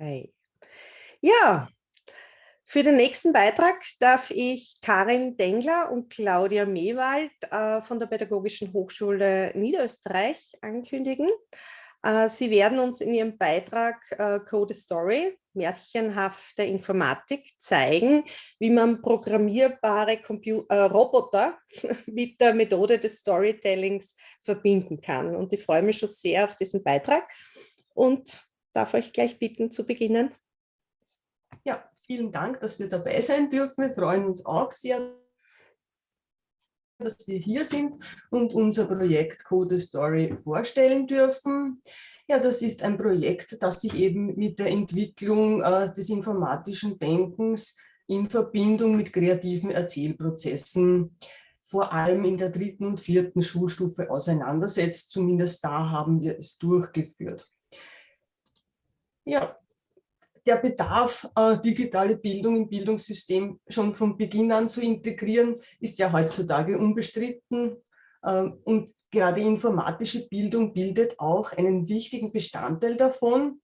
Okay. Ja, für den nächsten Beitrag darf ich Karin Dengler und Claudia Mewald äh, von der Pädagogischen Hochschule Niederösterreich ankündigen. Äh, sie werden uns in ihrem Beitrag äh, Code Story, märchenhafte Informatik, zeigen, wie man programmierbare Compu äh, Roboter mit der Methode des Storytellings verbinden kann. Und ich freue mich schon sehr auf diesen Beitrag und darf euch gleich bitten zu beginnen. Ja, Vielen Dank, dass wir dabei sein dürfen. Wir freuen uns auch sehr, dass wir hier sind und unser Projekt Code Story vorstellen dürfen. Ja, das ist ein Projekt, das sich eben mit der Entwicklung äh, des informatischen Denkens in Verbindung mit kreativen Erzählprozessen vor allem in der dritten und vierten Schulstufe auseinandersetzt. Zumindest da haben wir es durchgeführt. Ja, der Bedarf, äh, digitale Bildung im Bildungssystem schon von Beginn an zu integrieren, ist ja heutzutage unbestritten. Ähm, und gerade informatische Bildung bildet auch einen wichtigen Bestandteil davon.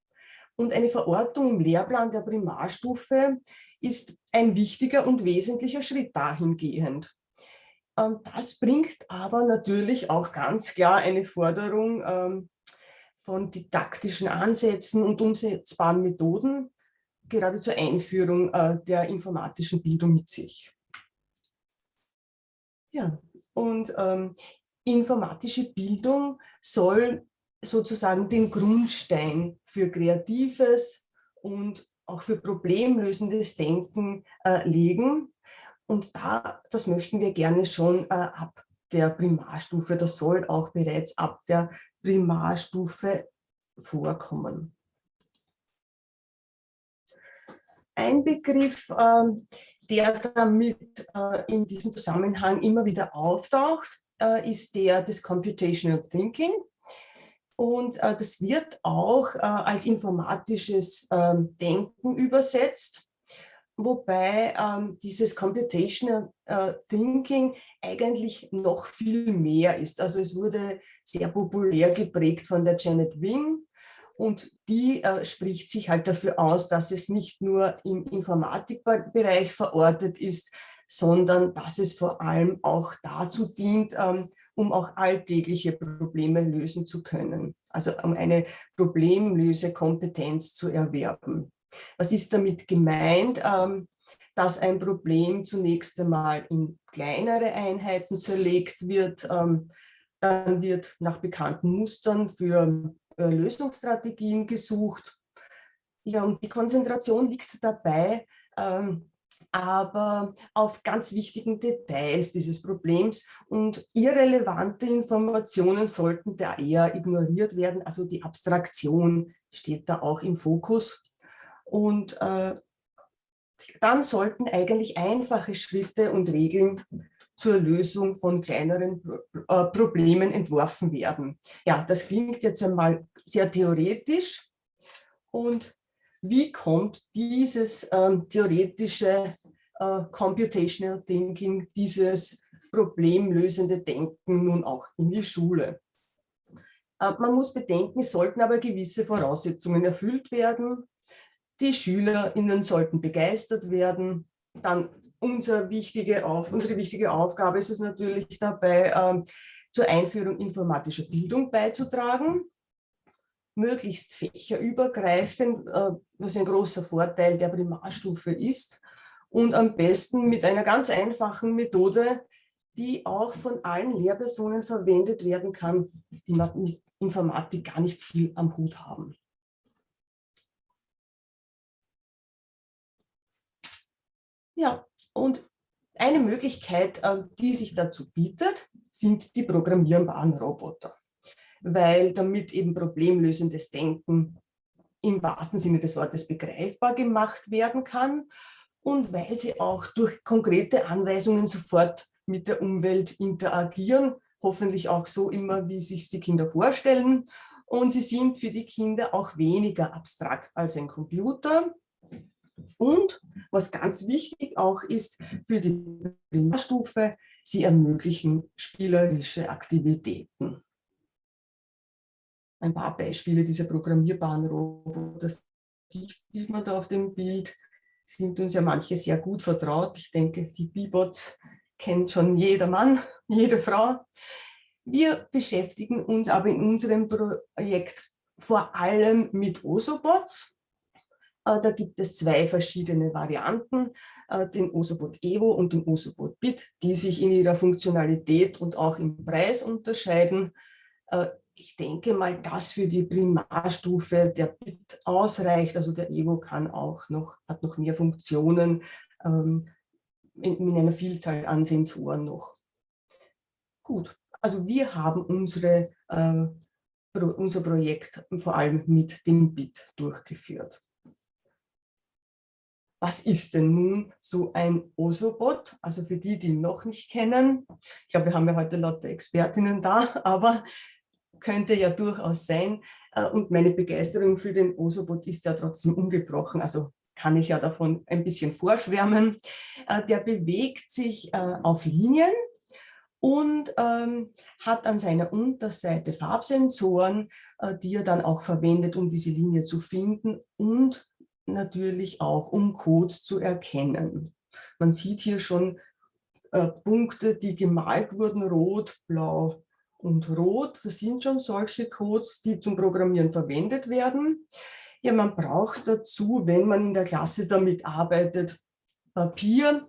Und eine Verortung im Lehrplan der Primarstufe ist ein wichtiger und wesentlicher Schritt dahingehend. Ähm, das bringt aber natürlich auch ganz klar eine Forderung ähm, von didaktischen Ansätzen und umsetzbaren Methoden, gerade zur Einführung äh, der informatischen Bildung mit sich. Ja, und ähm, informatische Bildung soll sozusagen den Grundstein für kreatives und auch für problemlösendes Denken äh, legen. Und da, das möchten wir gerne schon äh, ab der Primarstufe, das soll auch bereits ab der Primarstufe vorkommen. Ein Begriff, ähm, der damit äh, in diesem Zusammenhang immer wieder auftaucht, äh, ist der des Computational Thinking. Und äh, das wird auch als informatisches ähm, Denken übersetzt, wobei ähm, dieses Computational Thinking eigentlich noch viel mehr ist. Also es wurde sehr populär geprägt von der Janet Wing, und die äh, spricht sich halt dafür aus, dass es nicht nur im Informatikbereich verortet ist, sondern dass es vor allem auch dazu dient, ähm, um auch alltägliche Probleme lösen zu können. Also um eine Problemlösekompetenz zu erwerben. Was ist damit gemeint? Ähm, dass ein Problem zunächst einmal in kleinere Einheiten zerlegt wird, ähm, dann wird nach bekannten Mustern für äh, Lösungsstrategien gesucht. Ja, und die Konzentration liegt dabei, ähm, aber auf ganz wichtigen Details dieses Problems und irrelevante Informationen sollten da eher ignoriert werden. Also die Abstraktion steht da auch im Fokus. Und äh, dann sollten eigentlich einfache Schritte und Regeln zur Lösung von kleineren äh, Problemen entworfen werden. Ja, das klingt jetzt einmal sehr theoretisch. Und wie kommt dieses ähm, theoretische äh, Computational Thinking, dieses problemlösende Denken nun auch in die Schule? Äh, man muss bedenken, es sollten aber gewisse Voraussetzungen erfüllt werden. Die SchülerInnen sollten begeistert werden. Dann unser wichtige Auf, unsere wichtige Aufgabe ist es natürlich dabei, ähm, zur Einführung informatischer Bildung beizutragen, möglichst fächerübergreifend, äh, was ein großer Vorteil der Primarstufe ist. Und am besten mit einer ganz einfachen Methode, die auch von allen Lehrpersonen verwendet werden kann, die mit Informatik gar nicht viel am Hut haben. Ja, und eine Möglichkeit, äh, die sich dazu bietet, sind die programmierbaren Roboter. Weil damit eben problemlösendes Denken im wahrsten Sinne des Wortes begreifbar gemacht werden kann und weil sie auch durch konkrete Anweisungen sofort mit der Umwelt interagieren, hoffentlich auch so immer, wie sich die Kinder vorstellen. Und sie sind für die Kinder auch weniger abstrakt als ein Computer, und was ganz wichtig auch ist für die Primarstufe, sie ermöglichen spielerische Aktivitäten. Ein paar Beispiele dieser programmierbaren Roboter sieht man da auf dem Bild, sind uns ja manche sehr gut vertraut. Ich denke, die B-Bots kennt schon jeder Mann, jede Frau. Wir beschäftigen uns aber in unserem Projekt vor allem mit Osobots. Äh, da gibt es zwei verschiedene Varianten, äh, den Osobot Evo und den Osobot Bit, die sich in ihrer Funktionalität und auch im Preis unterscheiden. Äh, ich denke mal, dass für die Primarstufe der Bit ausreicht. Also der Evo kann auch noch, hat noch mehr Funktionen ähm, in, in einer Vielzahl an Sensoren noch. Gut, also wir haben unsere, unser Projekt vor allem mit dem Bit durchgeführt. Was ist denn nun so ein Osobot? Also für die, die ihn noch nicht kennen, ich glaube, wir haben ja heute lauter Expertinnen da, aber könnte ja durchaus sein. Äh, und meine Begeisterung für den Osobot ist ja trotzdem ungebrochen. Also kann ich ja davon ein bisschen vorschwärmen. Äh, der bewegt sich äh, auf Linien und ähm, hat an seiner Unterseite Farbsensoren, die er dann auch verwendet, um diese Linie zu finden und natürlich auch, um Codes zu erkennen. Man sieht hier schon Punkte, die gemalt wurden, rot, blau, und Rot. Das sind schon solche Codes, die zum Programmieren verwendet werden. Ja, man braucht dazu, wenn man in der Klasse damit arbeitet, Papier.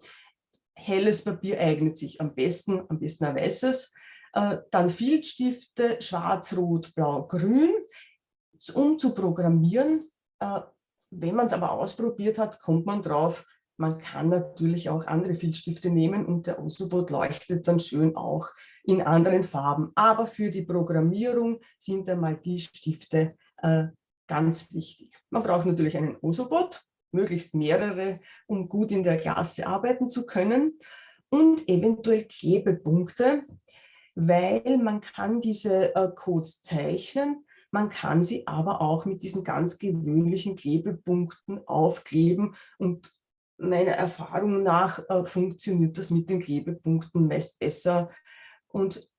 Helles Papier eignet sich am besten, am besten ein weißes. Äh, dann Filzstifte, schwarz, rot, blau, grün, um zu programmieren. Äh, wenn man es aber ausprobiert hat, kommt man drauf, man kann natürlich auch andere Filzstifte nehmen und der Osobot leuchtet dann schön auch in anderen Farben. Aber für die Programmierung sind einmal die Stifte äh, ganz wichtig. Man braucht natürlich einen Osobot, möglichst mehrere, um gut in der Klasse arbeiten zu können und eventuell Klebepunkte, weil man kann diese äh, Codes zeichnen, man kann sie aber auch mit diesen ganz gewöhnlichen Klebepunkten aufkleben und meiner Erfahrung nach äh, funktioniert das mit den Klebepunkten meist besser. Und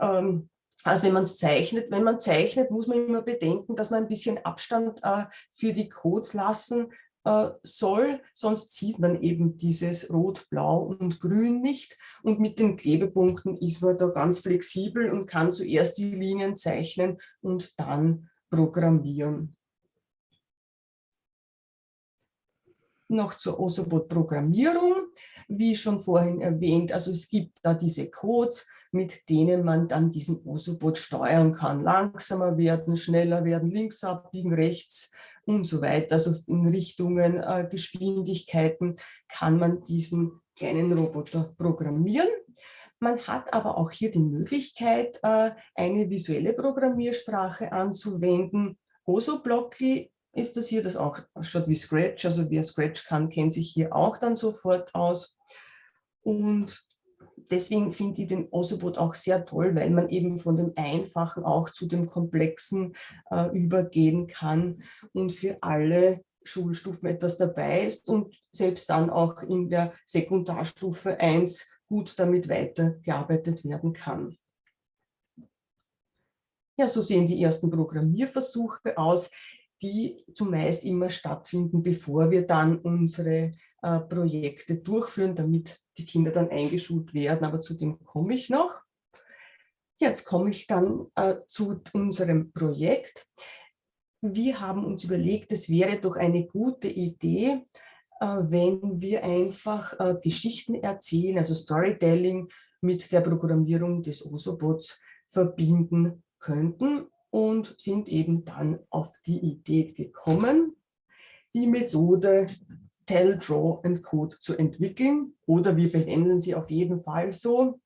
ähm, als wenn man es zeichnet, wenn man zeichnet, muss man immer bedenken, dass man ein bisschen Abstand äh, für die Codes lassen äh, soll, sonst sieht man eben dieses Rot, Blau und Grün nicht. Und mit den Klebepunkten ist man da ganz flexibel und kann zuerst die Linien zeichnen und dann programmieren. noch zur Osobot-Programmierung. Wie schon vorhin erwähnt, also es gibt da diese Codes, mit denen man dann diesen Osobot steuern kann. Langsamer werden, schneller werden, links abbiegen, rechts und so weiter. Also in Richtungen, äh, Geschwindigkeiten kann man diesen kleinen Roboter programmieren. Man hat aber auch hier die Möglichkeit, äh, eine visuelle Programmiersprache anzuwenden. Osoblockly ist das hier, das auch schaut wie Scratch, also wer Scratch kann, kennt sich hier auch dann sofort aus. Und deswegen finde ich den Osobot auch sehr toll, weil man eben von dem Einfachen auch zu dem Komplexen äh, übergehen kann und für alle Schulstufen etwas dabei ist und selbst dann auch in der Sekundarstufe 1 gut damit weitergearbeitet werden kann. Ja, so sehen die ersten Programmierversuche aus die zumeist immer stattfinden, bevor wir dann unsere äh, Projekte durchführen, damit die Kinder dann eingeschult werden. Aber zu dem komme ich noch. Jetzt komme ich dann äh, zu unserem Projekt. Wir haben uns überlegt, es wäre doch eine gute Idee, äh, wenn wir einfach äh, Geschichten erzählen, also Storytelling mit der Programmierung des Osobots verbinden könnten und sind eben dann auf die Idee gekommen, die Methode Tell, Draw and Code zu entwickeln oder wir benennen sie auf jeden Fall so,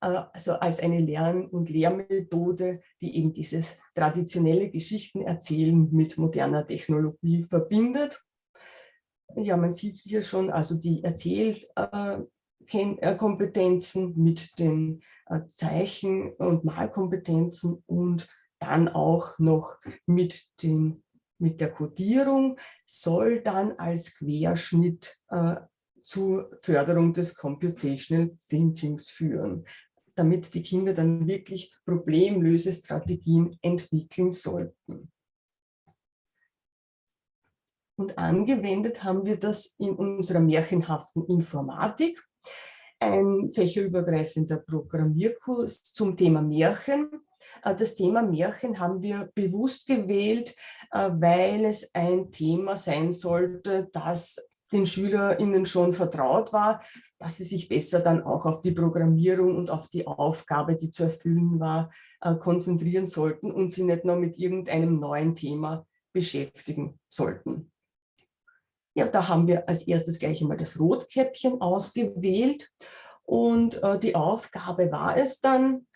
äh, also als eine Lern- und Lehrmethode, die eben dieses traditionelle Geschichtenerzählen mit moderner Technologie verbindet. Ja, man sieht hier schon also die Erzählkompetenzen mit den äh, Zeichen- und Malkompetenzen und dann auch noch mit, den, mit der Codierung, soll dann als Querschnitt äh, zur Förderung des Computational Thinkings führen, damit die Kinder dann wirklich Problemlösestrategien entwickeln sollten. Und angewendet haben wir das in unserer märchenhaften Informatik, ein fächerübergreifender Programmierkurs zum Thema Märchen. Äh, das Thema Märchen haben wir bewusst gewählt, äh, weil es ein Thema sein sollte, das den SchülerInnen schon vertraut war, dass sie sich besser dann auch auf die Programmierung und auf die Aufgabe, die zu erfüllen war, äh, konzentrieren sollten und sie nicht nur mit irgendeinem neuen Thema beschäftigen sollten. Ja, da haben wir als erstes gleich einmal das Rotkäppchen ausgewählt und die Aufgabe war es dann,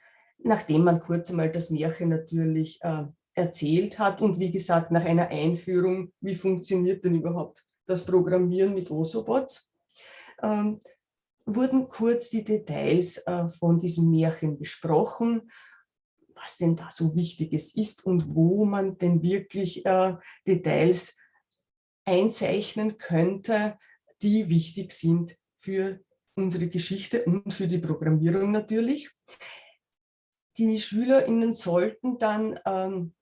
nachdem man kurz einmal das Märchen natürlich äh, erzählt hat und wie gesagt nach einer Einführung, wie funktioniert denn überhaupt das Programmieren mit Osobots, ähm, wurden kurz die Details äh, von diesem Märchen besprochen, was denn da so Wichtiges ist und wo man denn wirklich äh, Details einzeichnen könnte, die wichtig sind für unsere Geschichte und für die Programmierung natürlich. Die SchülerInnen sollten dann ähm,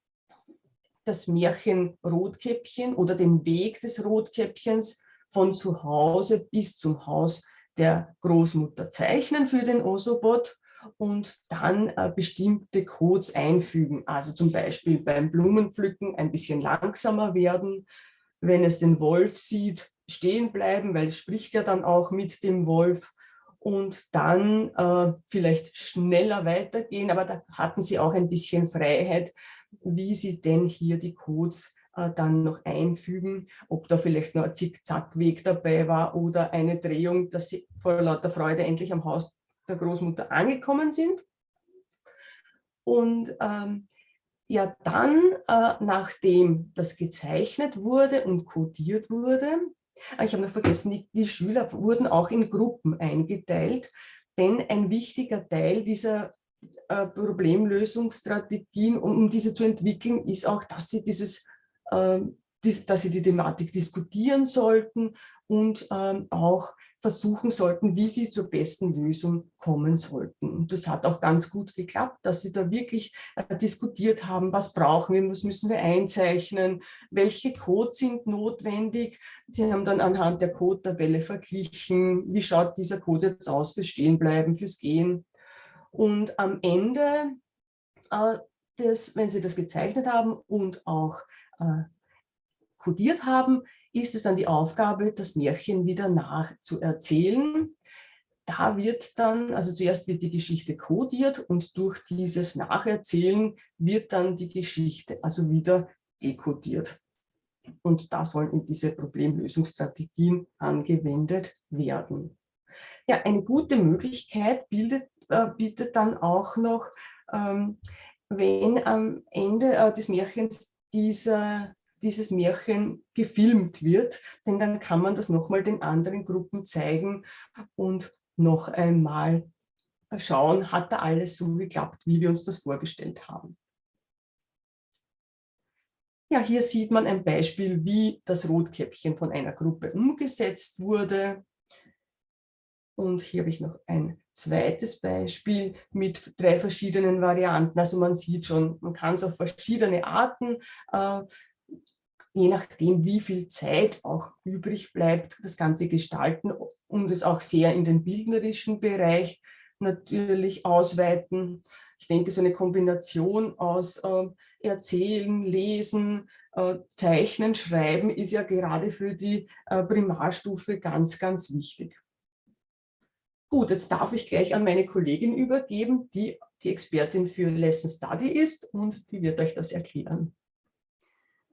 das Märchen Rotkäppchen oder den Weg des Rotkäppchens von zu Hause bis zum Haus der Großmutter zeichnen für den Osobot und dann äh, bestimmte Codes einfügen. Also zum Beispiel beim Blumenpflücken ein bisschen langsamer werden, wenn es den Wolf sieht, stehen bleiben, weil es spricht ja dann auch mit dem Wolf und dann äh, vielleicht schneller weitergehen, aber da hatten sie auch ein bisschen Freiheit, wie sie denn hier die Codes äh, dann noch einfügen, ob da vielleicht noch ein Zickzackweg dabei war oder eine Drehung, dass sie vor lauter Freude endlich am Haus der Großmutter angekommen sind. Und ähm, ja, dann, äh, nachdem das gezeichnet wurde und codiert wurde, ich habe noch vergessen, die, die Schüler wurden auch in Gruppen eingeteilt, denn ein wichtiger Teil dieser äh, Problemlösungsstrategien, um, um, diese zu entwickeln, ist auch, dass sie dieses, äh, dies, dass sie die Thematik diskutieren sollten und ähm, auch versuchen sollten, wie sie zur besten Lösung kommen sollten. Und das hat auch ganz gut geklappt, dass sie da wirklich äh, diskutiert haben, was brauchen wir, was müssen wir einzeichnen, welche Codes sind notwendig. Sie haben dann anhand der Code-Tabelle verglichen, wie schaut dieser Code jetzt aus fürs Stehenbleiben, fürs Gehen und am Ende, äh, des, wenn Sie das gezeichnet haben und auch äh, kodiert haben, ist es dann die Aufgabe, das Märchen wieder nachzuerzählen. Da wird dann, also zuerst wird die Geschichte kodiert und durch dieses Nacherzählen wird dann die Geschichte also wieder dekodiert. Und da sollen diese Problemlösungsstrategien angewendet werden. Ja, eine gute Möglichkeit bildet äh, bietet dann auch noch, ähm, wenn am Ende äh, des Märchens dieser, dieses Märchen gefilmt wird, denn dann kann man das nochmal den anderen Gruppen zeigen und noch einmal schauen, hat da alles so geklappt, wie wir uns das vorgestellt haben. Ja, hier sieht man ein Beispiel, wie das Rotkäppchen von einer Gruppe umgesetzt wurde. Und hier habe ich noch ein zweites Beispiel mit drei verschiedenen Varianten. Also man sieht schon, man kann es auf verschiedene Arten, äh, je nachdem wie viel Zeit auch übrig bleibt, das Ganze gestalten und es auch sehr in den bildnerischen Bereich natürlich ausweiten. Ich denke, so eine Kombination aus äh, Erzählen, Lesen, äh, Zeichnen, Schreiben ist ja gerade für die äh, Primarstufe ganz, ganz wichtig. Gut, jetzt darf ich gleich an meine Kollegin übergeben, die die Expertin für Lesson Study ist und die wird euch das erklären.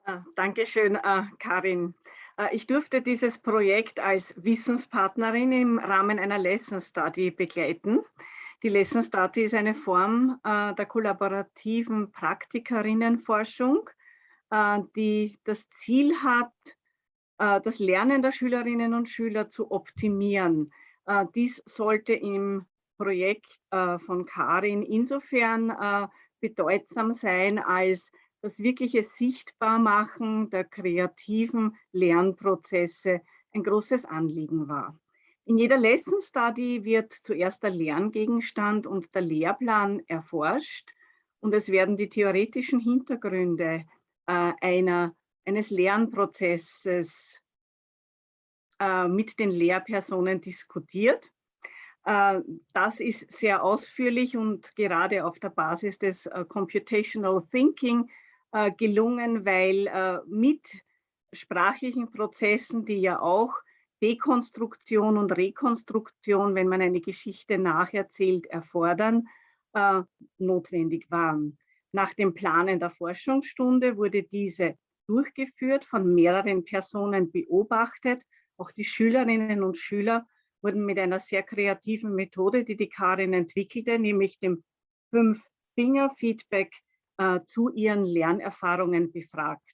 Ah, Dankeschön, äh, Karin. Äh, ich durfte dieses Projekt als Wissenspartnerin im Rahmen einer Lesson Study begleiten. Die Lesson Study ist eine Form der kollaborativen Praktikerinnenforschung, die das Ziel hat, das Lernen der Schülerinnen und Schüler zu optimieren. Dies sollte im Projekt von Karin insofern bedeutsam sein, als das wirkliche Sichtbarmachen der kreativen Lernprozesse ein großes Anliegen war. In jeder Lesson Study wird zuerst der Lerngegenstand und der Lehrplan erforscht und es werden die theoretischen Hintergründe einer eines Lernprozesses äh, mit den Lehrpersonen diskutiert. Äh, das ist sehr ausführlich und gerade auf der Basis des äh, Computational Thinking äh, gelungen, weil mit sprachlichen Prozessen, die ja auch Dekonstruktion und Rekonstruktion, wenn man eine Geschichte nacherzählt, erfordern, notwendig waren. Nach dem Planen der Forschungsstunde wurde diese durchgeführt, von mehreren Personen beobachtet. Auch die Schülerinnen und Schüler wurden mit einer sehr kreativen Methode, die die Karin entwickelte, nämlich dem Fünf-Finger-Feedback äh, zu ihren Lernerfahrungen befragt.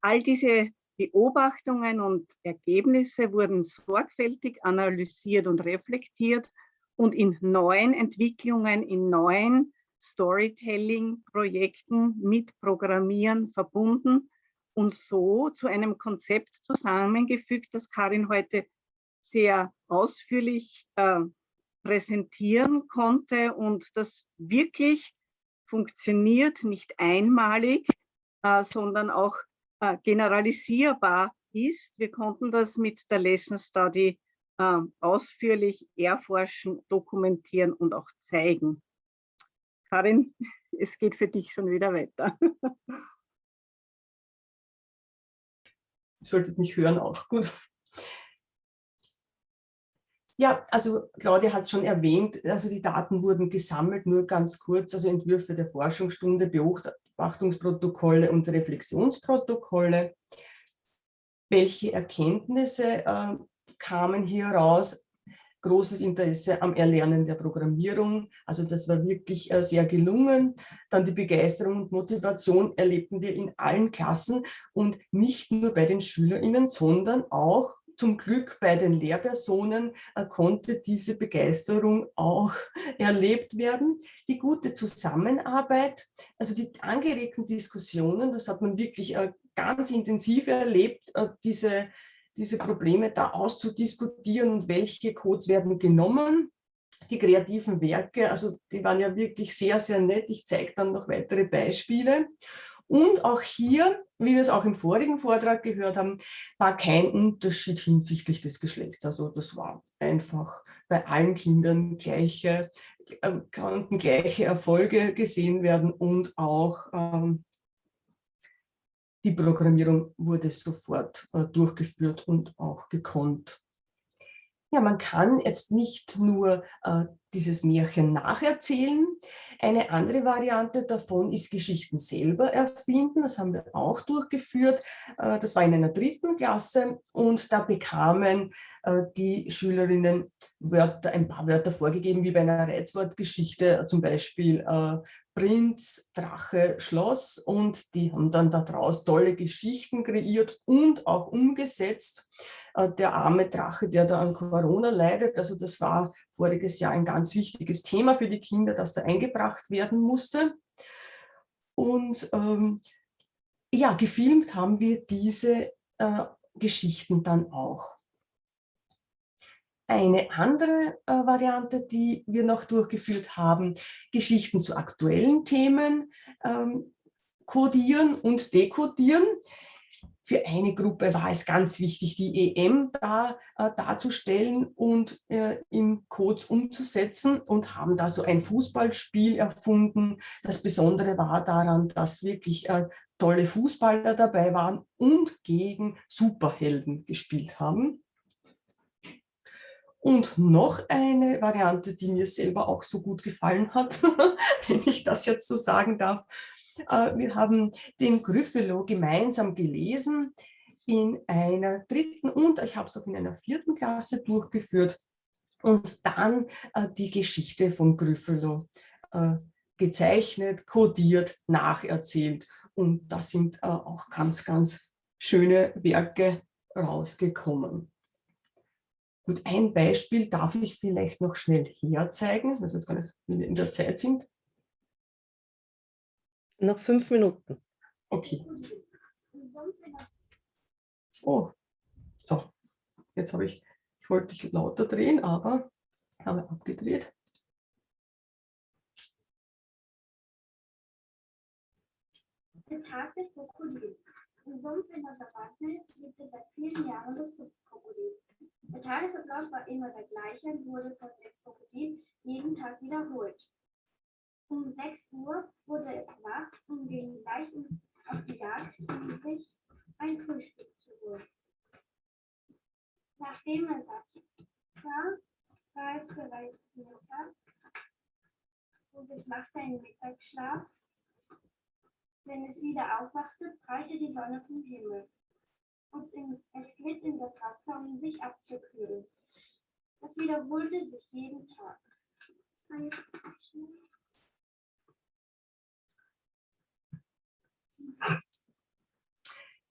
All diese Beobachtungen und Ergebnisse wurden sorgfältig analysiert und reflektiert und in neuen Entwicklungen, in neuen Storytelling-Projekten mit Programmieren verbunden und so zu einem Konzept zusammengefügt, das Karin heute sehr ausführlich äh, präsentieren konnte und das wirklich funktioniert, nicht einmalig, äh, sondern auch äh, generalisierbar ist. Wir konnten das mit der Lesson Study äh, ausführlich erforschen, dokumentieren und auch zeigen. Karin, es geht für dich schon wieder weiter. Ihr solltet mich hören auch, gut. Ja, also Claudia hat schon erwähnt, also die Daten wurden gesammelt, nur ganz kurz, also Entwürfe der Forschungsstunde, Beobachtungsprotokolle und Reflexionsprotokolle. Welche Erkenntnisse äh, kamen hier raus? Großes Interesse am Erlernen der Programmierung, also das war wirklich äh, sehr gelungen. Dann die Begeisterung und Motivation erlebten wir in allen Klassen und nicht nur bei den SchülerInnen, sondern auch zum Glück bei den Lehrpersonen äh, konnte diese Begeisterung auch erlebt werden. Die gute Zusammenarbeit, also die angeregten Diskussionen, das hat man wirklich äh, ganz intensiv erlebt, äh, diese, diese Probleme da auszudiskutieren und welche Codes werden genommen. Die kreativen Werke, also die waren ja wirklich sehr, sehr nett. Ich zeige dann noch weitere Beispiele. Und auch hier, wie wir es auch im vorigen Vortrag gehört haben, war kein Unterschied hinsichtlich des Geschlechts. Also das war einfach bei allen Kindern gleiche, äh, konnten gleiche Erfolge gesehen werden und auch ähm, die Programmierung wurde sofort äh, durchgeführt und auch gekonnt. Ja, man kann jetzt nicht nur äh, dieses Märchen nacherzählen. Eine andere Variante davon ist Geschichten selber erfinden. Das haben wir auch durchgeführt. Äh, das war in einer dritten Klasse und da bekamen die Schülerinnen Wörter, ein paar Wörter vorgegeben, wie bei einer Reizwortgeschichte, zum Beispiel äh, Prinz, Drache, Schloss und die haben dann daraus tolle Geschichten kreiert und auch umgesetzt. Äh, der arme Drache, der da an Corona leidet. Also das war voriges Jahr ein ganz wichtiges Thema für die Kinder, das da eingebracht werden musste. Und ähm, ja, gefilmt haben wir diese äh, Geschichten dann auch. Eine andere äh, Variante, die wir noch durchgeführt haben, Geschichten zu aktuellen Themen ähm, kodieren und dekodieren. Für eine Gruppe war es ganz wichtig, die EM da, äh, darzustellen und äh, in Codes umzusetzen und haben da so ein Fußballspiel erfunden. Das Besondere war daran, dass wirklich äh, tolle Fußballer dabei waren und gegen Superhelden gespielt haben. Und noch eine Variante, die mir selber auch so gut gefallen hat, wenn ich das jetzt so sagen darf, äh, wir haben den Gryffalo gemeinsam gelesen in einer dritten und ich habe es auch in einer vierten Klasse durchgeführt und dann äh, die Geschichte von Gryffalo äh, gezeichnet, kodiert, nacherzählt. Und da sind auch ganz, ganz schöne Werke rausgekommen. Gut, ein Beispiel darf ich vielleicht noch schnell herzeigen, weil wir jetzt gar nicht in der Zeit sind. Noch fünf Minuten. Okay. Oh, so. Jetzt habe ich, ich wollte dich lauter drehen, aber habe abgedreht. Der Tag des Krokodils. Sumpf in Wasserwandel gibt es seit vielen Jahren das Sumpfkrokodil. Der Tagesablauf war immer der gleiche und wurde von dem Krokodil jeden Tag wiederholt. Um 6 Uhr wurde es wach und ging gleich auf die Jagd, um sich ein Frühstück zu holen. Nachdem er satt war, war es bereits Mittag und es machte einen Mittagsschlaf. Wenn es wieder aufwachte, prallte die Sonne vom Himmel und in, es glitt in das Wasser, um sich abzukühlen. Das wiederholte sich jeden Tag.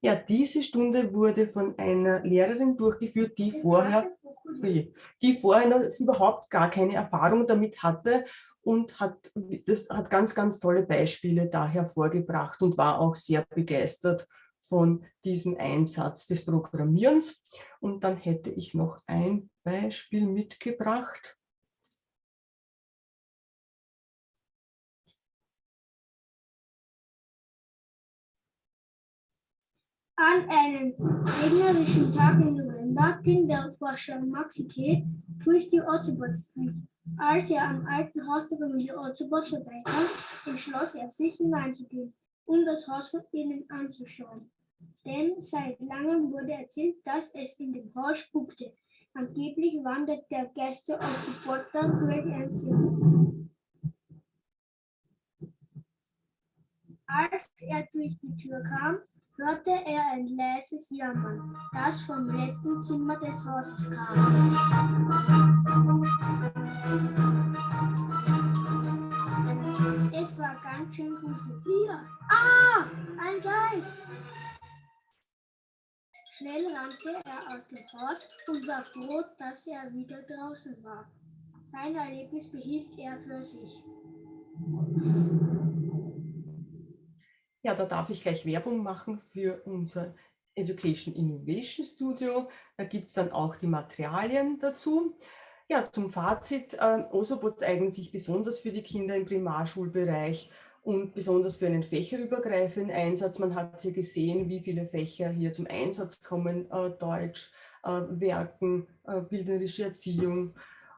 Ja, diese Stunde wurde von einer Lehrerin durchgeführt, die vorher, die vorher noch überhaupt gar keine Erfahrung damit hatte und hat, das hat ganz, ganz tolle Beispiele da hervorgebracht und war auch sehr begeistert von diesem Einsatz des Programmierens. Und dann hätte ich noch ein Beispiel mitgebracht. An einem regnerischen Tag im November ging der Forscher Maxi T. durch die Street. Als er am alten Haus der Familie Otzobot vorbeikam, entschloss er sich hineinzugehen, um das Haus von innen anzuschauen. Denn seit langem wurde erzählt, dass es in dem Haus spukte. Angeblich wandert der Gäste Otzobotter durch ein Zimmer. Als er durch die Tür kam, hörte er ein leises Jammern, das vom letzten Zimmer des Hauses kam. Rannte er aus dem Haus und war froh, dass er wieder draußen war. Sein Erlebnis behielt er für sich. Ja, da darf ich gleich Werbung machen für unser Education Innovation Studio. Da gibt es dann auch die Materialien dazu. Ja, zum Fazit, äh, Osobots eignen sich besonders für die Kinder im Primarschulbereich und besonders für einen fächerübergreifenden Einsatz. Man hat hier gesehen, wie viele Fächer hier zum Einsatz kommen, äh, Deutsch, äh, Werken, äh, bildnerische Erziehung,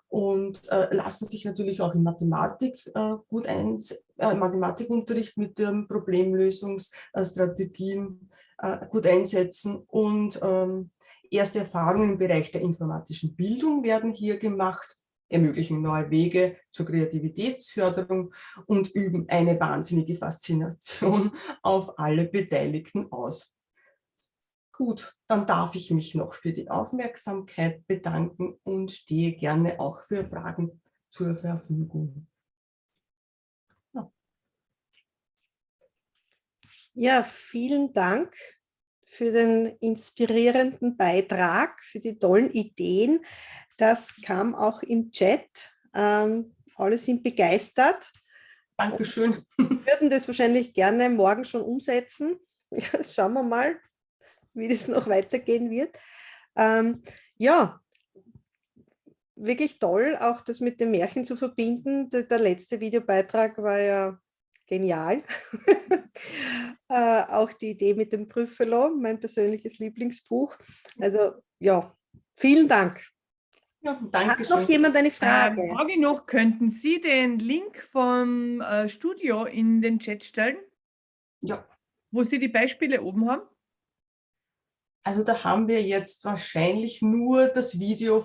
und äh, lassen sich natürlich auch in Mathematik äh, gut ein, äh, Mathematikunterricht mit den Problemlösungsstrategien gut einsetzen und ähm, erste Erfahrungen im Bereich der informatischen Bildung werden hier gemacht, ermöglichen neue Wege zur Kreativitätsförderung und üben eine wahnsinnige Faszination auf alle Beteiligten aus. Gut, dann darf ich mich noch für die Aufmerksamkeit bedanken und stehe gerne auch für Fragen zur Verfügung. Ja, ja vielen Dank für den inspirierenden Beitrag, für die tollen Ideen. Das kam auch im Chat. Ähm, alle sind begeistert. Dankeschön. Wir würden das wahrscheinlich gerne morgen schon umsetzen. Schauen wir mal, wie das noch weitergehen wird. Ähm, ja, wirklich toll, auch das mit dem Märchen zu verbinden. Der, der letzte Videobeitrag war ja genial. äh, auch die Idee mit dem Prüffelo, mein persönliches Lieblingsbuch. Also ja, vielen Dank. Ja, danke Hat noch jemand eine Frage? Äh, Frage noch, könnten Sie den Link vom äh, Studio in den Chat stellen? Ja. Wo Sie die Beispiele oben haben? Also da haben wir jetzt wahrscheinlich nur das Video